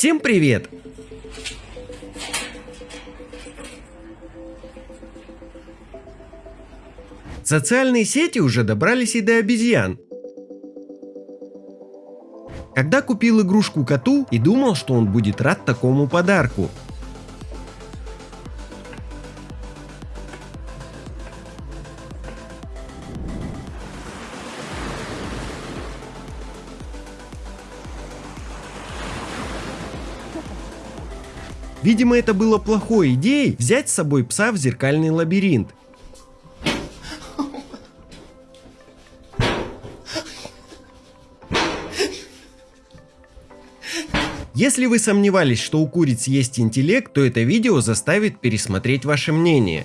Всем привет! Социальные сети уже добрались и до обезьян. Когда купил игрушку коту и думал, что он будет рад такому подарку. Видимо, это было плохой идеей взять с собой пса в зеркальный лабиринт. Если вы сомневались, что у куриц есть интеллект, то это видео заставит пересмотреть ваше мнение.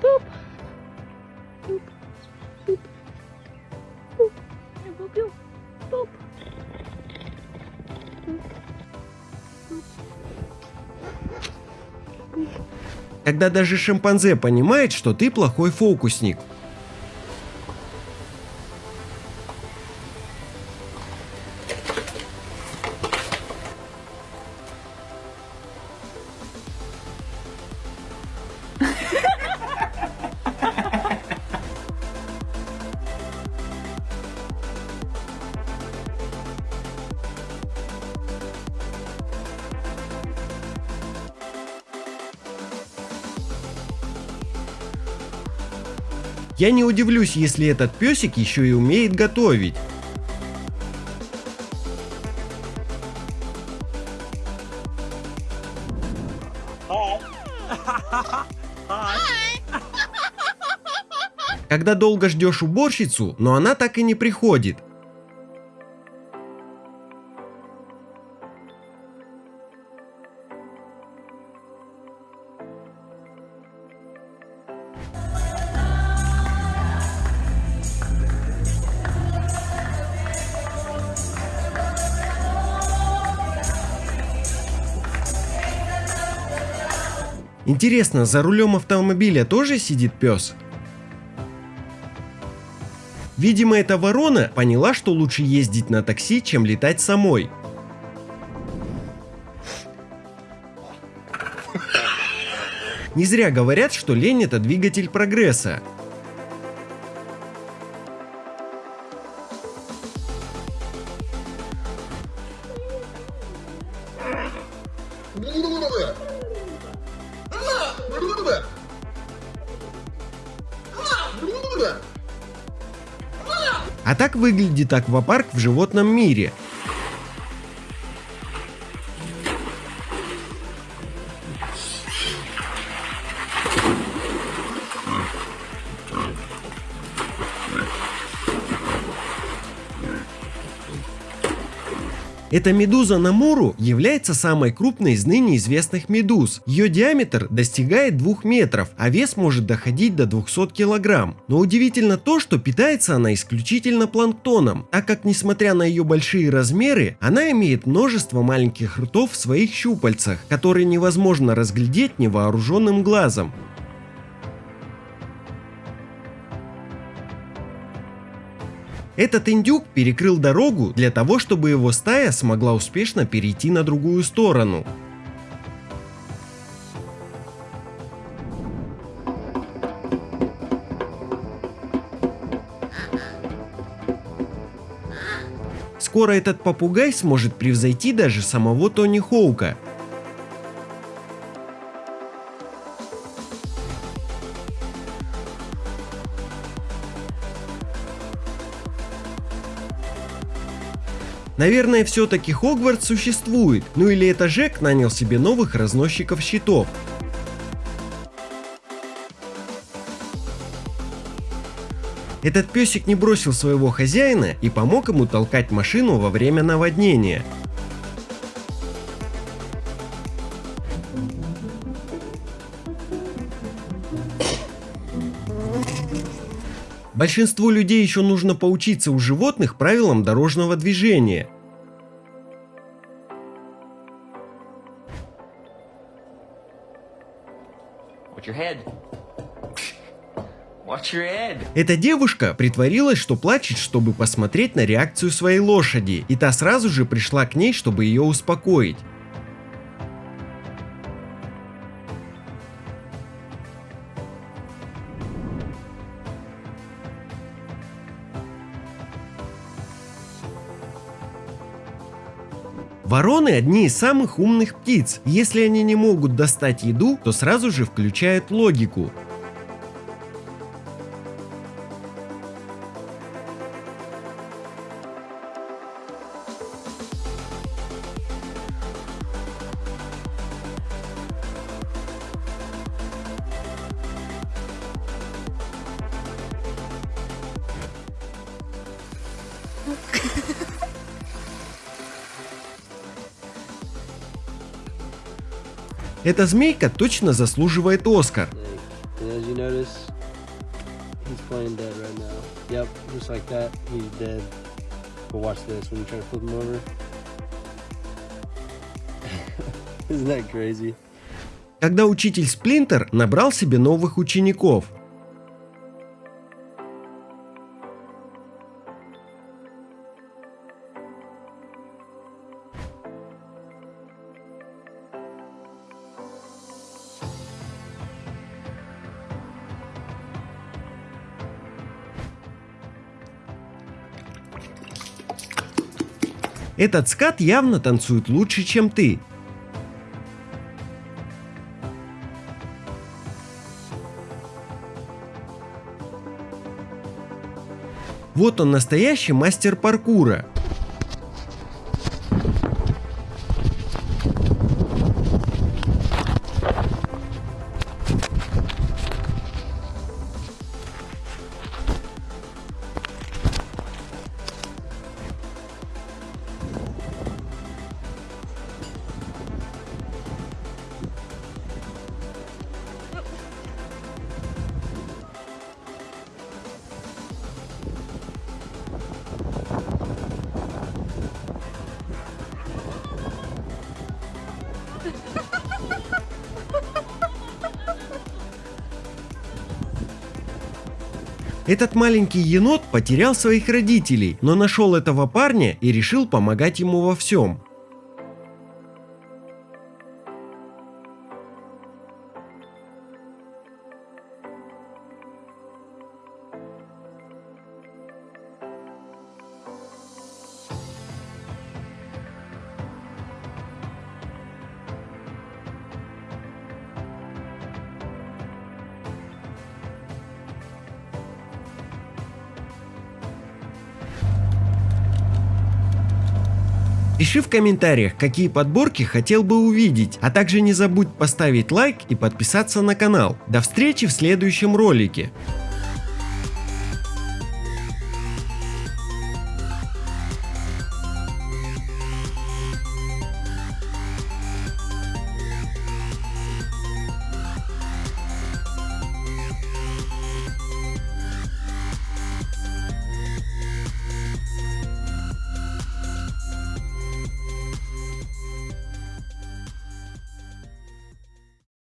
Boop. Boop. Boop. Когда даже шимпанзе понимает, что ты плохой фокусник. Я не удивлюсь, если этот песик еще и умеет готовить. Когда долго ждешь уборщицу, но она так и не приходит. Интересно, за рулем автомобиля тоже сидит пес? Видимо, эта ворона поняла, что лучше ездить на такси, чем летать самой. Не зря говорят, что лень это двигатель прогресса. А так выглядит аквапарк в животном мире. Эта медуза Намуру является самой крупной из ныне известных медуз. Ее диаметр достигает 2 метров, а вес может доходить до 200 килограмм. Но удивительно то, что питается она исключительно планктоном, так как несмотря на ее большие размеры, она имеет множество маленьких ртов в своих щупальцах, которые невозможно разглядеть невооруженным глазом. Этот индюк перекрыл дорогу для того, чтобы его стая смогла успешно перейти на другую сторону. Скоро этот попугай сможет превзойти даже самого Тони Хоука, Наверное, все-таки Хогвартс существует, ну или это Жек нанял себе новых разносчиков щитов. Этот песик не бросил своего хозяина и помог ему толкать машину во время наводнения. Большинству людей еще нужно поучиться у животных правилам дорожного движения. Эта девушка притворилась, что плачет, чтобы посмотреть на реакцию своей лошади, и та сразу же пришла к ней, чтобы ее успокоить. Вороны одни из самых умных птиц. Если они не могут достать еду, то сразу же включают логику. Him over. Isn't that crazy? Когда учитель Сплинтер набрал себе новых учеников. Этот скат явно танцует лучше, чем ты. Вот он настоящий мастер паркура. Этот маленький енот потерял своих родителей, но нашел этого парня и решил помогать ему во всем. Пиши в комментариях, какие подборки хотел бы увидеть, а также не забудь поставить лайк и подписаться на канал. До встречи в следующем ролике.